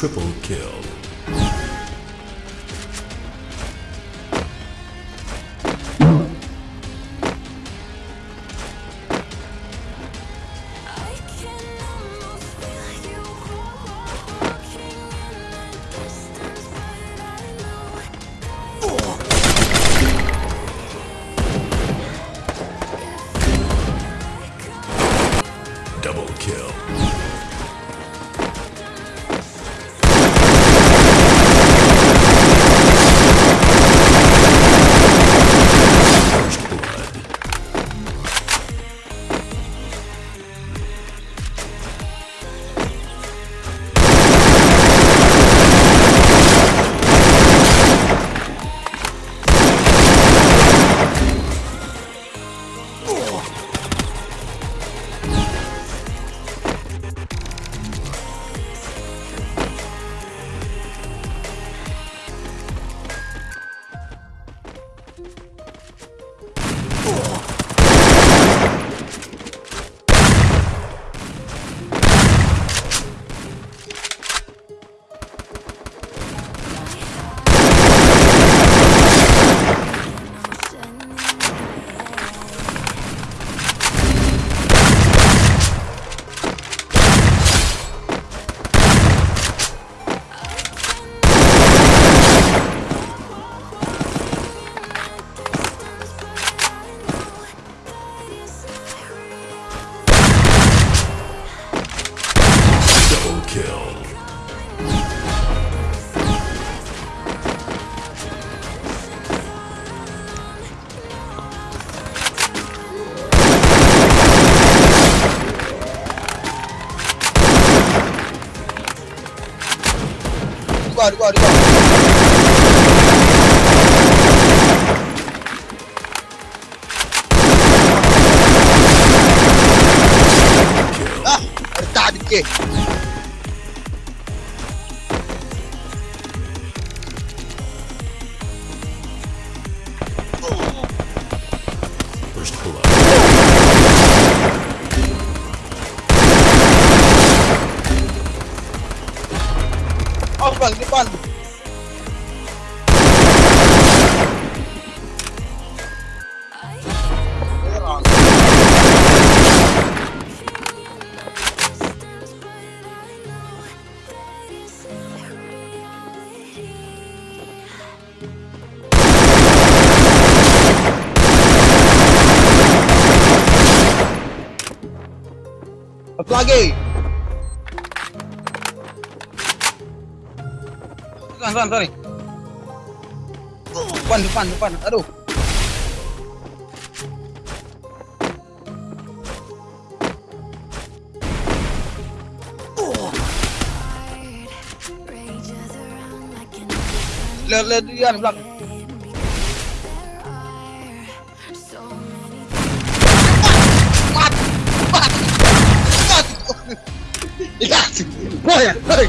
Triple kill. guarda, guarda, guarda. Ah, de quê? Satu lagi. Sana, sana, sana. Depan, depan, depan. Aduh. Lihat, lihat di belakang. 你看过去嘿